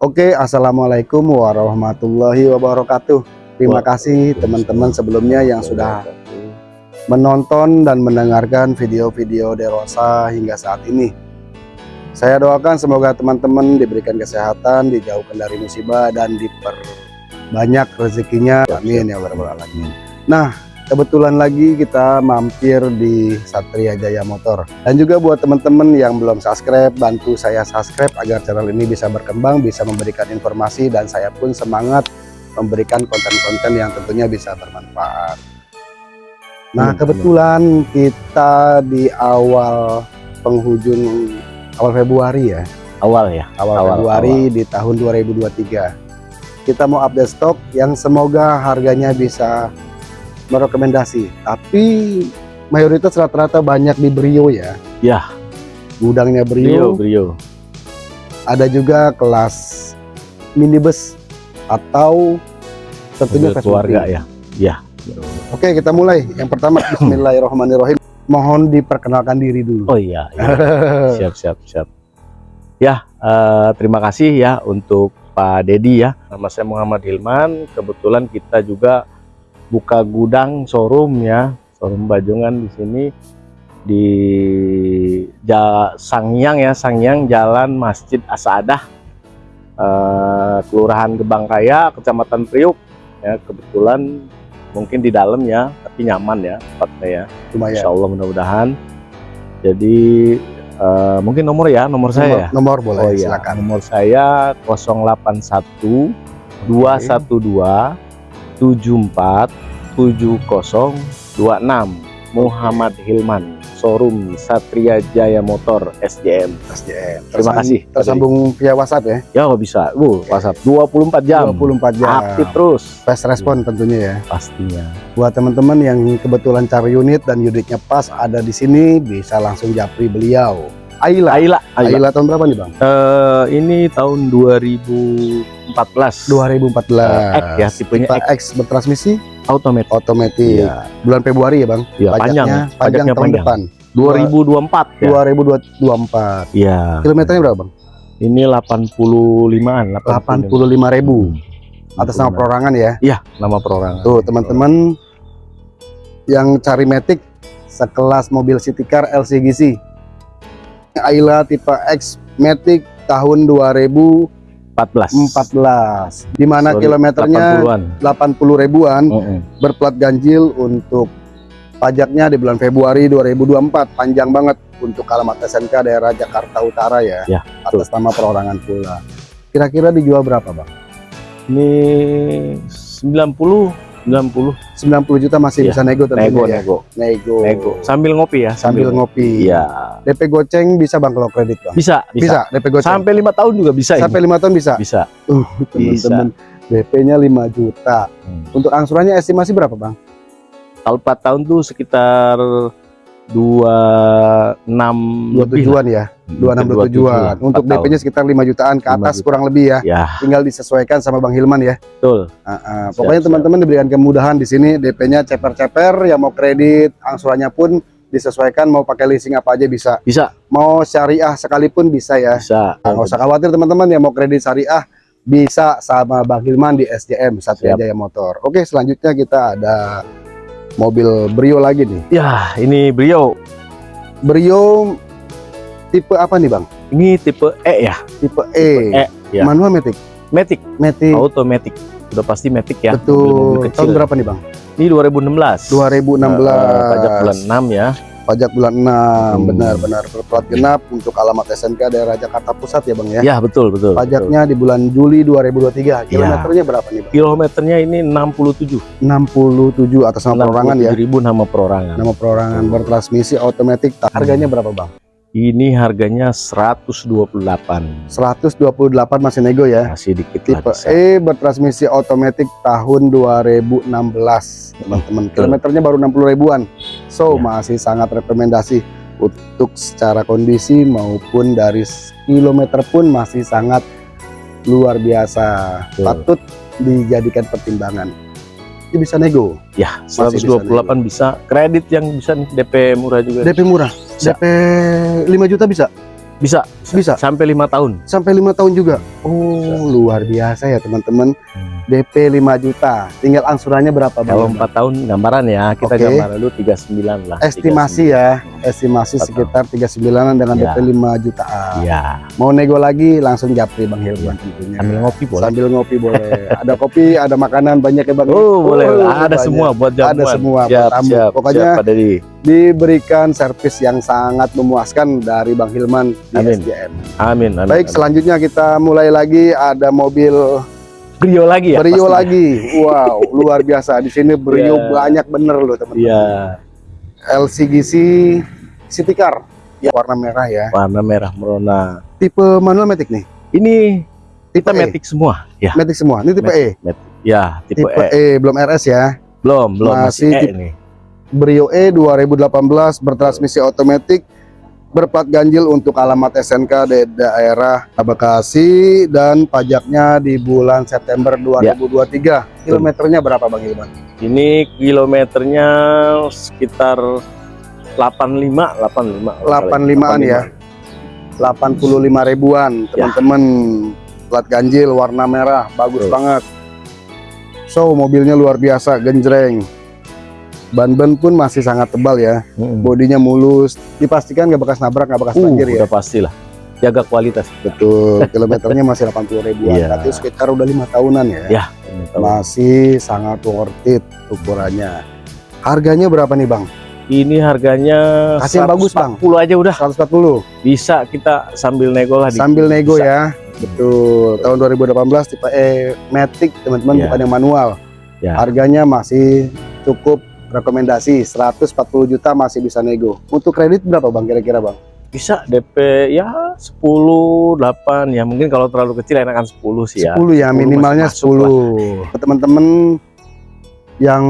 Oke, Assalamualaikum warahmatullahi wabarakatuh. Terima kasih teman-teman sebelumnya yang sudah menonton dan mendengarkan video-video Derosa hingga saat ini. Saya doakan semoga teman-teman diberikan kesehatan, dijauhkan dari musibah, dan diperbanyak rezekinya. Amin ya rabbal alamin. Nah, kebetulan lagi kita mampir di Satria Jaya Motor. Dan juga buat teman-teman yang belum subscribe, bantu saya subscribe agar channel ini bisa berkembang, bisa memberikan informasi, dan saya pun semangat memberikan konten-konten yang tentunya bisa bermanfaat. Nah, Hmm, kebetulan kita di awal penghujung awal Februari ya, awal ya awal, Awal, Februari di tahun 2023. Kita mau update stok yang semoga harganya bisa merekomendasi. Tapi mayoritas rata-rata banyak di Brio ya. Ya. Gudangnya Brio Brio. Brio Ada juga kelas minibus atau tentunya keluarga ya ya Oke, kita mulai. Yang pertama, Bismillahirrahmanirrahim. Mohon diperkenalkan diri dulu. oh iya, iya. siap siap siap ya eh, terima kasih ya untuk Pak Dedi ya nama saya Muhammad Hilman kebetulan kita juga buka gudang showroom ya showroom Bajongan di sini di ja, Sangyang ya Sangyang Jalan Masjid Asadah eh, Kelurahan Gebang Raya Kecamatan Priuk ya kebetulan mungkin di dalam ya tapi nyaman ya tempatnya ya Lumayan. Insya Allah mudah-mudahan. Jadi eh, mungkin nomor ya, nomor saya. ya? Nomor boleh, Oh iya, silakan. nomor saya 081 212 74 7026 Muhammad Hilman showroom Satria Jaya Motor SJM. SJM. Terima kasih. Tersambung via WhatsApp ya. Ya nggak bisa, bu, WhatsApp 24 jam, 24 jam. aktif terus Fast respon tentunya ya. pastinya. Buat teman-teman yang kebetulan cari unit dan unitnya pas ada di sini bisa langsung japri beliau. Aila. Aila, Aila. Aila tahun berapa nih, Bang? Eh, ini tahun 2014. 2014. X ya, tipenya Tipe X X bertransmisi automatic. otomatis. Iya. Bulan Februari ya, Bang? Iya, panjang. Pajaknya panjang Pajaknya tahun panjang. depan. 2024 ya. 2024. Iya. Kilometernya berapa, Bang? Ini 85-an, 85 ribu atas nama perorangan ya. Iya, nama perorangan. Tuh, teman-teman yang cari Matic sekelas mobil city car LCGC. Ayla tipe X Matic tahun 2014 14. di mana kilometernya 80-an. 80 ribuan Heeh. berplat ganjil untuk pajaknya di bulan Februari 2024 panjang banget untuk alamat SNK daerah Jakarta Utara ya, Ya, atas nama perorangan pula kira-kira dijual berapa bang? Ini 90 90 90 juta masih Iya, bisa nego tentunya nego ya nego nego nego sambil ngopi ya sambil ngopi Iya. DP goceng bisa bang kalau kredit bang? Bisa, bisa. Bisa, DP goceng Sampai lima tahun juga bisa sampai lima tahun bisa? Bisa. Uh, teman-teman DP-nya 5 juta Hmm. untuk angsurannya estimasi berapa bang? Kalau 4 tahun tuh sekitar 26 Dua tujuan ya, lah. 26 dua tujuan untuk. DP-nya sekitar 5 jutaan ke 5 atas juta. kurang lebih ya Ya, tinggal disesuaikan sama Bang Hilman ya betul. Ah, ah. Siap, pokoknya teman-teman diberikan kemudahan di sini DP-nya ceper-ceper yang mau kredit angsurannya pun disesuaikan mau pakai leasing apa aja bisa Bisa, mau syariah sekalipun bisa ya bisa. Nah, nggak usah khawatir teman-teman yang mau kredit syariah bisa sama Bang Hilman di SJM Satria. Jaya Motor oke selanjutnya kita ada mobil Brio lagi nih Ya, ini Brio. Brio tipe apa nih Bang? Ini tipe E ya, tipe E, E, ya. manual matic Matic, matic automatic. Udah pasti Matic ya. betul mobil-mobil tahun kecil. berapa nih Bang? Ini 2016. 2016 Eh, pajak bulan 6 ya. Pajak bulan 6 Hmm. benar-benar berplat genap untuk alamat SNK daerah Jakarta Pusat ya Bang ya. Ya, betul, betul. Pajaknya di bulan Juli 2023. Kilometernya berapa nih Bang? betul. Kilometernya ini 67. 67 atas nama perorangan ya. ribu nama perorangan. Nama perorangan bertransmisi otomatis. Harganya berapa Bang? Ini harganya 128. 128 masih nego ya. Masih dikit Tipe lah bisa. E bertransmisi otomatis tahun 2016 teman-teman. Kilometernya baru 60 ribuan. So Ya. masih sangat rekomendasi untuk secara kondisi maupun dari kilometer pun masih sangat luar biasa. Betul. Patut dijadikan pertimbangan. Ini bisa nego. Ya, Masih 128 bisa, Kredit yang bisa nih, DP murah juga. DP murah. Bisa. DP 5 juta bisa. Bisa, Bisa Sampai lima tahun. sampai lima tahun juga. Oh, luar biasa ya teman-teman. DP 5 juta. Tinggal angsurannya berapa Bang? Kalau empat tahun gambaran ya, kita Oke. gambaran dulu 39 lah. Estimasi ya, estimasi sekitar 39-an dengan Ya. DP 5 jutaan. Iya. Mau nego lagi langsung japri Bang Hilman tentunya. Sambil ngopi boleh. Sambil ngopi boleh. ada kopi, ada makanan banyak ya Bang. Oh, boleh. Oh, ada banyak. semua buat jamuan. Ada semua buat Siap, tamu. siap, Pokoknya siap, diberikan servis yang sangat memuaskan dari Bang Hilman di Amin. SDM. Amin, amin. Baik, amin. selanjutnya kita mulai lagi ada mobil Brio lagi ya. Brio pastinya? lagi. Wow, luar biasa. Di sini Brio Iya. banyak bener loh teman-teman. Iya. LCGC City Car. Ya, warna merah ya. Warna merah merona. Tipe manual Matic nih. Ini Tipe kita E. metik semua. Ya. Matic semua. Ini tipe E. Matic, Matic. Ya, tipe, Tipe E. E belum RS ya. Belum, belum Masih masih, E tipe- ini. Brio E 2018 bertransmisi otomatis berplat ganjil untuk alamat SNK di daerah Bekasi dan pajaknya di bulan September Ya. 2023. Kilometernya berapa Bang Ilman? Ini kilometernya sekitar 85, 85. 85-an ya. 85 ribuan Ya. teman-teman plat ganjil warna merah bagus Betul. banget so mobilnya luar biasa genjreng ban-ban pun masih sangat tebal ya Mm. bodinya mulus dipastikan nggak bekas nabrak nggak bekas Uh, banjir ya udah pastilah. Jaga kualitas. betul kilometernya masih 80 ribuan Iya. berarti sekitar udah lima tahunan ya Ya. masih sangat worth it ukurannya harganya berapa nih bang Ini harganya Kasih yang bagus, Bang. 140 aja udah 140 bisa kita sambil nego lah di- sambil nego bisa. ya betul tahun 2018 tipe E Matic teman-teman Iya. bukan yang manual Ya. harganya masih cukup rekomendasi 140 juta masih bisa nego. Untuk kredit berapa bang kira-kira bang? Bisa DP ya 10 8 ya mungkin kalau terlalu kecil enakan 10 sih ya. 10 ya 10 minimalnya masih masuk 10 teman-teman yang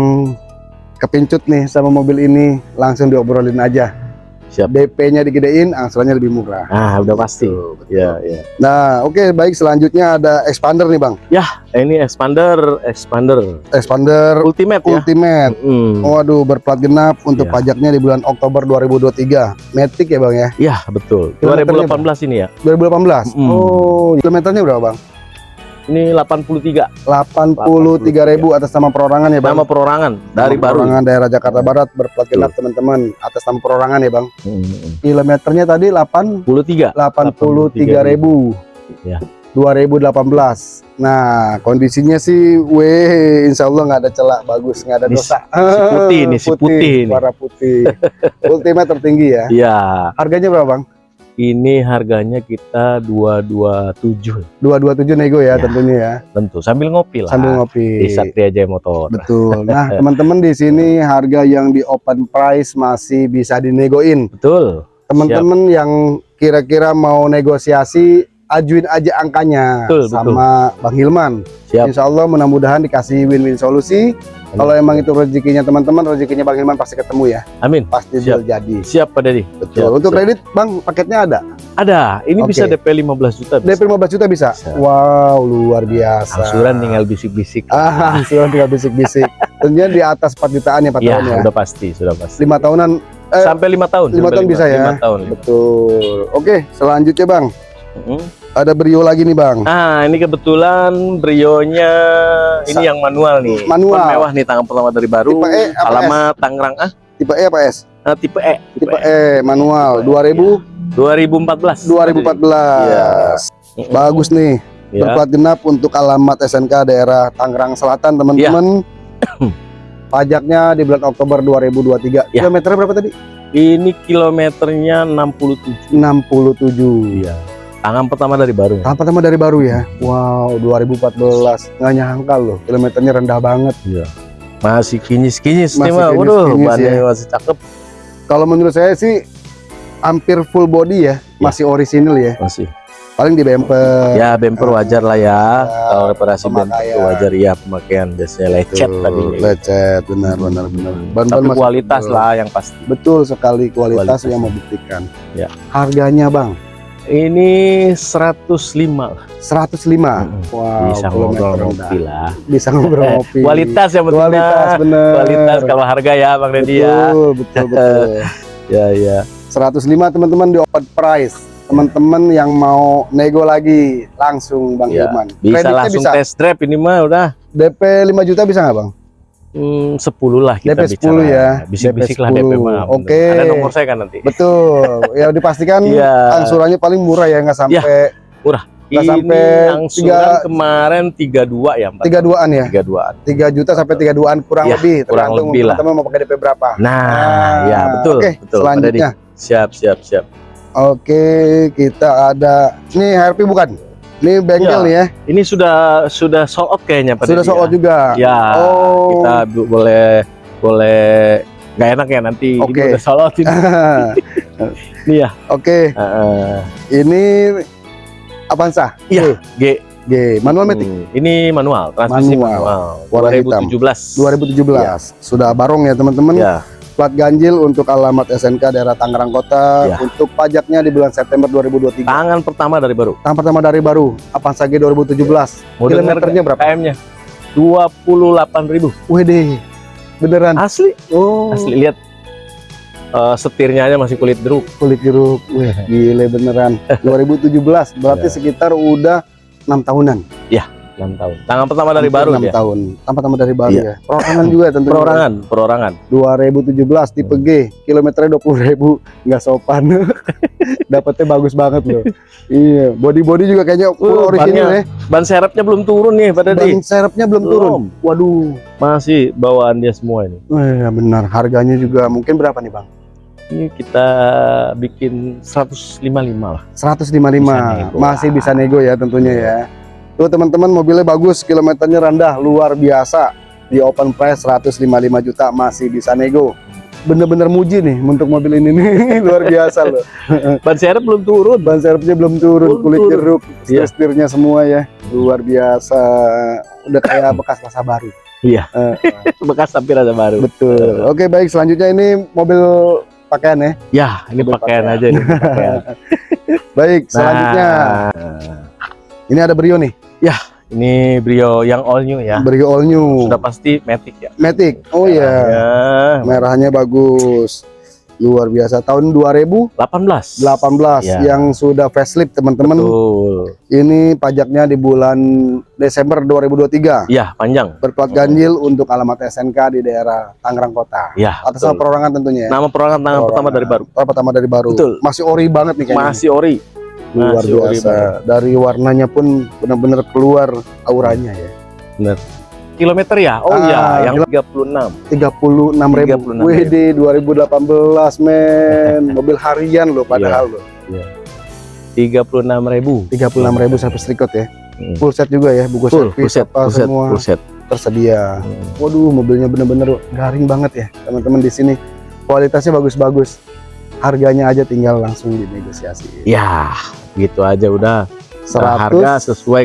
kepincut nih sama mobil ini langsung diobrolin aja Siap. DP-nya digedein angsurannya lebih murah Ah, udah pasti. Betul, betul. Ya, ya. nah oke baik selanjutnya ada expander nih bang Eh, Ini expander, expander expander ultimate ya. ultimate Mm. Waduh, berplat genap untuk Iya. pajaknya di bulan Oktober 2023. Matic ya bang ya? Ya, betul. Kilometernya 2018 ini ya. 2018. Mm. Oh, kilometernya berapa bang? Ini 83 83 ribu atas nama perorangan ya bang? nama perorangan dari Nama baru. Perorangan daerah Jakarta Barat berplat genap teman-teman atas nama perorangan ya bang. Mm. Kilometernya tadi 8 83. 83 ribu. Ya. 2018. Nah, kondisinya sih, weh, insya Allah nggak ada celah, bagus, nggak ada Ini dosa. si putih nih, si putih nih. warna putih. Ultimate tertinggi ya. Ya, Harganya berapa bang? Ini harganya kita 227 227 nego ya, Ya. tentunya ya. tentu sambil ngopi lah. Sambil ngopi. Di Satria Jaya Motor. Betul. Nah, teman-teman di sini harga yang di open price masih bisa dinegoin. Betul. Teman-teman yang kira-kira mau negosiasi, ajuin aja angkanya Betul, sama Bang Hilman. Siap. Insya Allah mudah-mudahan dikasih win-win solusi. Kalau emang itu rezekinya teman-teman, rezekinya Bang Hilman pasti ketemu ya. Amin. Pasti Siap. jadi. Siap Pak Dedi. Betul. Siap, Untuk siap. kredit, Bang, paketnya ada. Ada. Ini Oke. bisa DP 15 juta. Bisa. DP 15 juta bisa. Bisa. Wow, luar biasa. Angsuran tinggal bisik-bisik. Ah, angsuran tinggal bisik-bisik. Tentunya di atas 4 jutaan ya, Pak Ya, tahun ya. udah pasti, sudah pasti. Lima tahunan eh, sampai lima tahun. lima tahun bisa ya? Lima tahun. lima. Betul. Oke, selanjutnya Bang, Mm. ada Brio lagi nih Bang. Ah, ini kebetulan Brio-nya ini Sa- yang manual nih. Manual. Cuman mewah nih tangan pertama dari baru. Tipe E apa Alamat Tangerang ah, Tipe E apa S? ah, tipe E. Tipe E manual Tipe E, 2000 2014. 2014. Iya. Bagus nih. Ya. Berplat genap untuk alamat SNK daerah Tangerang Selatan, teman-teman. Pajaknya di bulan Oktober 2023. Ya. Kilometernya berapa tadi? Ini kilometernya 67. 67. Iya. Tangan pertama dari baru. Tahap pertama dari baru ya. Wow, 2014. Nggak nyangka loh, kilometernya rendah banget. Masih kinyis-kinyis nih Masih mah. Waduh, bannya ya. masih cakep. Kalau menurut saya sih hampir full body ya, masih orisinil ya. Masih. Paling di bumper. Ya, bumper wajar lah ya. Kalau reparasi bumper itu wajar ya pemakaian biasanya lecet Betul, tadi. Lecet, benar benar benar. Ban-ban Tapi masih kualitas tebal. lah yang pasti. Betul sekali kualitas, Kualitas. yang membuktikan. Ya. Harganya bang, Ini 105 lah. 105. Mm-mm. Wow, Bisa ngobrol ngopi lah. Bisa ngobrol ngopi. Kualitas yang penting. Kualitas bener. Kualitas kalau harga ya Bang Deddy ya. Betul, betul, betul. Ya, ya. 105 teman-teman di open price. teman-teman yang mau nego lagi langsung Bang Ya. Bisa Kreditnya langsung bisa. test drive ini mah udah DP 5 juta bisa nggak Bang? Hmm, 10 lah kita DP 10 bicara. ya. Bisik-bisik DP lah DP 10. mah. Oke. Ada nomor saya kan nanti. Betul. ya dipastikan Iya. angsurannya paling murah ya nggak sampai nggak Ini sampai angsuran tiga- kemarin 32 ya, Pak. 32-an ya. 32-an. 3 juta sampai 32-an kurang Ya, lebih kurang tergantung lebih lah. teman-teman mau pakai DP berapa. Nah, ya betul, Oke, betul. Selanjutnya. Siap, siap, siap. Oke, kita ada ini HRP bukan? Ini bengkel nih ya. Ini sudah sudah sold out kayaknya Pak Sudah sold ya? out juga. Ya, Oh. kita boleh boleh nggak enak ya nanti Oke. ini udah sold out ini. Ini ya. Oke, Heeh. ini Avanza. Iya, G. G, manual Hmm, Ini manual, transmisi Manual. manual. Warna hitam. 2017. 2017. Sudah barong ya teman-teman. Ya, Plat ganjil untuk alamat SNK daerah Tangerang Kota. Ya. Untuk pajaknya di bulan September 2023. tangan pertama dari baru. Tahun pertama dari baru Avanza G 2017. Mau dengar Kilometernya berapa? KM-nya? 28.000. Wede. Beneran. Asli, Oh, asli lihat. Eh, setirnya aja masih kulit jeruk. kulit jeruk. Wih, gile beneran. 2017 berarti Ya. sekitar udah enam tahunan. 6 tahun. Tangan pertama dari baru enam dia. tahun. Tanpa tambah dari baru Iya. ya. Perorangan juga tentunya. Perorangan, perorangan. 2017 tipe G, kilometernya 20.000 nggak sopan. Dapatnya bagus banget loh. iya, body-body juga kayaknya full Uh, original ya. Ban serepnya belum turun nih pada di. Ban serepnya belum turun. Waduh. Masih bawaan dia semua ini. Eh, benar, harganya juga mungkin berapa nih, Bang? Ini kita bikin 155 lah. 155. Bisa nego. Masih bisa nego ya tentunya ya. Tuh teman-teman mobilnya bagus, kilometernya rendah, luar biasa. Di open price 155 juta masih bisa nego. Bener-bener muji nih untuk mobil ini nih, luar biasa loh. Ban serep belum turun. Ban serepnya belum turun, Belum kulit turun. jeruk, Iya. setir-setirnya semua ya. Luar biasa. Udah kayak bekas masa baru. Iya. Eh, Bekas tapi rada baru. betul. Oke, baik selanjutnya ini mobil pakaian ya. Ya, ini Mobil pakaian pakaian. aja nih. pakaian. Baik, selanjutnya Nah, ini ada Brio nih. Ini Brio yang all new ya. Brio all new. Sudah pasti Matic ya. Matic. Oh iya. Ya, Merahnya bagus. Luar biasa. Tahun 2018 18. Ya. yang sudah facelift teman-teman. Betul. Ini pajaknya di bulan Desember 2023. Iya, panjang. Berplat ganjil untuk alamat SNK di daerah Tangerang Kota. Ya, Atas nama perorangan tentunya ya. Nama perorangan tangan pertama dari baru. Tahun pertama dari baru. Betul. Masih ori banget nih kayaknya. Masih ori. Luar masih ori biasa. Dari warnanya pun benar-benar keluar auranya ya. Kilometer ya? Oh Ah, iya, yang 36. 36 ribu. 36.000. WD 2018 men. Mobil harian loh padahal loh. 36.000. 36 ribu service record ya. Hmm. Full set juga ya, buku Full, servis full set, apa full set, semua full set. tersedia. Hmm. Waduh, mobilnya bener-bener garing banget ya, teman-teman di sini. Kualitasnya bagus-bagus. Harganya aja tinggal langsung dinegosiasi. Ya, gitu aja udah. 100 Harga sesuai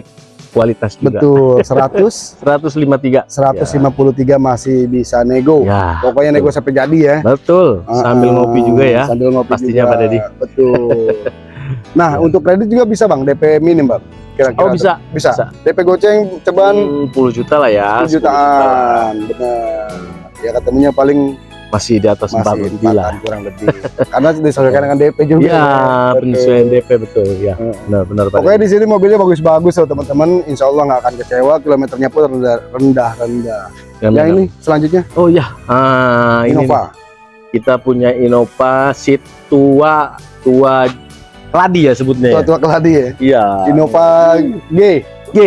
kualitas juga. betul, 100 153. 153 masih bisa nego. Ya, Pokoknya nego sampai jadi ya. betul. Sambil Ah, ngopi juga ya. Sambil ngopi Pastinya, juga. Pak Deddy. Betul. nah, Ya. untuk kredit juga bisa Bang, DP minim Bang. Kira-kira Oh bisa, bisa. bisa. DP goceng cobaan Hmm, 10 juta lah ya. 10 10 juta jutaan. Benar. Ya ketemunya paling Masih di atas 4 masih lebih lah. kurang lebih. Karena disesuaikan dengan DP juga. Iya, Betul. penyesuaian DP betul ya. Heeh. Benar benar Pak. Pokoknya di sini mobilnya bagus-bagus loh teman-teman. Insya Allah nggak akan kecewa. Kilometernya pun rendah rendah. rendah. Yang Ya benar. ini selanjutnya Oh ya, ah, ini Innova. nih. kita punya Innova seat tua tua keladi ya sebutnya. ya? Tua-tua keladi ya. Iya. Innova G. G,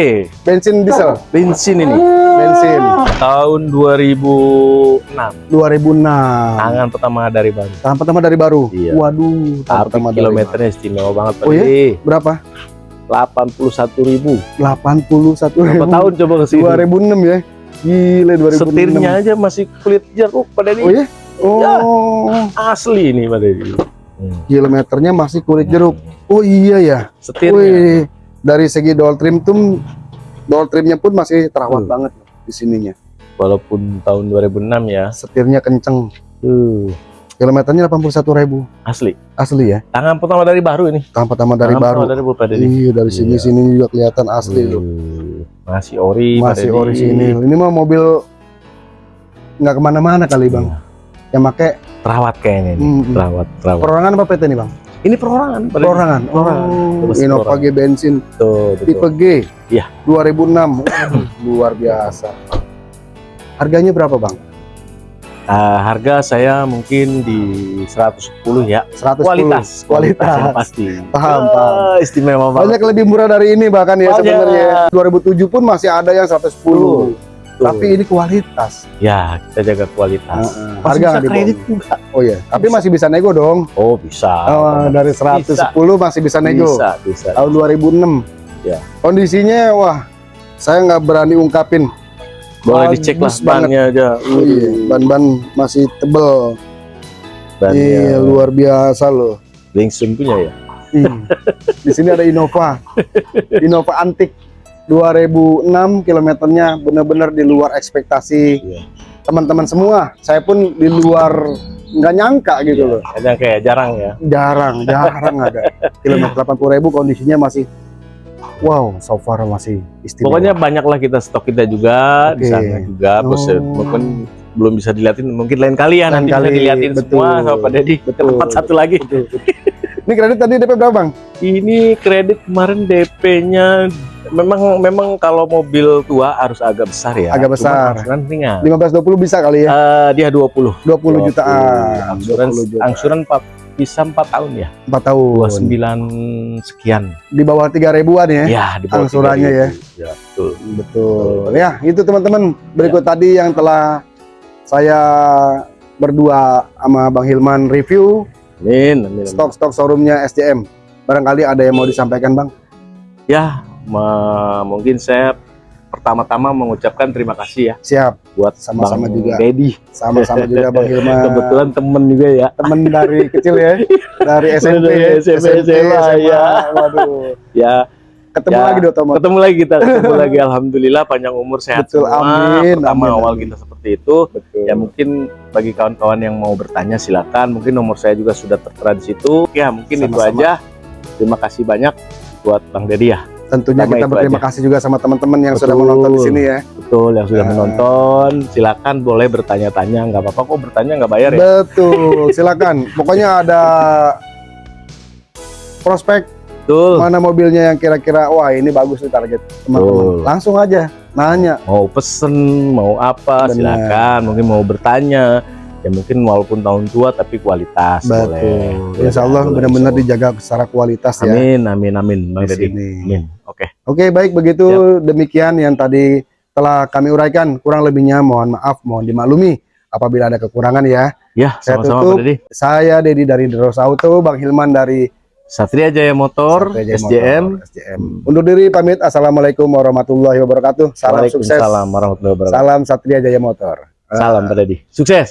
Bensin diesel. bensin ini. Bensin. Tahun 2006. 2006. Tangan pertama dari baru. Tahun pertama dari baru. Iya. Waduh. Tapi pertama dari kilometernya istimewa banget Oh ya? Baru. Berapa? 81.000. 81 Berapa tahun coba ke sini? 2006 ya. Gile 2006. Setirnya aja masih kulit jeruk Pak Deddy. Oh ya? Oh. Ya. Asli ini Pak Deddy. Hmm. Kilometernya masih kulit jeruk. Oh iya ya. Setirnya. Wih, dari segi doll trim tuh doll trimnya pun masih terawat Hmm. banget di sininya. Walaupun tahun 2006 ya. Setirnya kenceng. Uh, Kilometernya 81.000 asli. asli ya. Tangan pertama dari baru ini. Tahun pertama dari Tangan baru. pertama dari baru Pak Deddy. Iya dari sini Iya. sini juga kelihatan asli loh. Uh, Masih ori Masih Deddy. orisinil. Ini mah mobil nggak ke mana-mana kali bang. Iya. Yang make Terawat kayaknya ini. hmm, Terawat, terawat. perorangan apa PT nih bang? Ini perorangan. Perorangan. Perorangan. Oh, Innova. G bensin betul. tipe G. Iya. 2006. Waduh, luar biasa. Harganya berapa, Bang? Ah, harga saya mungkin di 110 ya. 110. Kualitas, Kualitas. yang pasti. Paham, Ah, paham. Istimewa banget. Banyak lebih murah dari ini bahkan ya sebenarnya. 2007 pun masih ada yang 110. Tuh. Tapi ini kualitas. ya kita jaga kualitas. Heeh. Masih Harga bisa nggak kredit juga. Oh iya, tapi Bisa. masih bisa nego dong. Oh bisa. Oh, dari 110 masih bisa nego. Bisa, bisa. Tahun 2006. Ya. Kondisinya wah, saya nggak berani ungkapin. Boleh Bagus dicek lah banget. bannya aja. Oh iya, ban-ban masih tebel. Bannya Iya, luar biasa loh. Langsung punya ya. Ih, Di sini ada Innova. Innova antik 2006 kilometernya benar-benar di luar ekspektasi Iya. teman-teman semua. Saya pun di luar nggak nyangka gitu loh. Ada kayak jarang ya. Jarang, jarang ada. Kilometer 80.000 kondisinya masih wow, so far masih istimewa. Pokoknya banyaklah kita stok kita juga di Oke. sana juga. Bos Oh. mungkin belum bisa dilihatin mungkin lain kali ya Lain nanti kali, bisa dilihatin betul. semua sama Pak Dedi. Betul. Tempat satu lagi. Betul, betul. Ini kredit tadi DP berapa, Bang? Ini kredit kemarin DP-nya memang memang kalau mobil tua harus agak besar ya. Agak besar. Cuman angsuran ringan. 15 20 bisa kali ya. Eh, dia 20. 20 jutaan. Angsuran 20 juta. angsuran 4 bisa 4 tahun ya. 4 tahun. 29 sekian. Di bawah 3 ribuan ya. Ya, di bawah Angsurannya 3.000. Ya, betul. Betul. Ya, itu teman-teman. Berikut tadi yang telah saya berdua sama Bang Hilman review Amin, amin. stok-stok showroomnya SDM. Barangkali ada yang mau disampaikan, Bang? Ya, mungkin saya pertama-tama mengucapkan terima kasih ya Siap. buat Sama-sama juga. Dedi. Sama-sama juga Bang Hilman. Kebetulan temen juga ya. temen dari kecil ya. Dari SMP, Dari SMP, SMA, ya. Waduh. Ya, Ketemu Ya, lagi otomotif. ketemu lagi kita, ketemu lagi. Alhamdulillah panjang umur sehat Betul, semua. amin, Pertama amin, awal amin. kita seperti itu. Betul. Ya mungkin bagi kawan-kawan yang mau bertanya silakan. Mungkin nomor saya juga sudah tertera di situ. Ya mungkin itu Sama-sama. aja. Terima kasih banyak buat Bang Dedi ya. Tentunya Sama kita berterima aja. kasih juga sama teman-teman yang sudah Betul. menonton di sini ya. Betul yang sudah Ya. menonton. Silakan boleh bertanya-tanya. Nggak apa-apa kok bertanya nggak bayar ya. Betul, silakan. Pokoknya ada prospek Betul. mana mobilnya yang kira-kira wah ini bagus nih target teman-teman. Langsung aja nanya. Mau pesen, mau apa, Benar. silakan. Mungkin mau bertanya. Ya mungkin walaupun tahun tua tapi kualitas boleh. Betul. Ya, Insya Allah boleh, benar-benar dijaga secara kualitas Allah. ya. Amin, amin, amin, Bang Dedi. Sini. Amin. Oke. Oke, baik begitu demikian yang tadi telah kami uraikan. Kurang lebihnya mohon maaf, mohon dimaklumi apabila ada kekurangan ya. Ya, Saya tutup. Pak Dedi. Saya Dedi dari Deros Auto, Bang Hilman dari Satria Jaya Motor, Satria Jaya SJM. Motor, SJM. Undur diri pamit. Assalamualaikum warahmatullahi wabarakatuh. Salam sukses. Waalaikumsalam warahmatullahi wabarakatuh. Salam Satria Jaya Motor. Salam Pak Dedi. Sukses.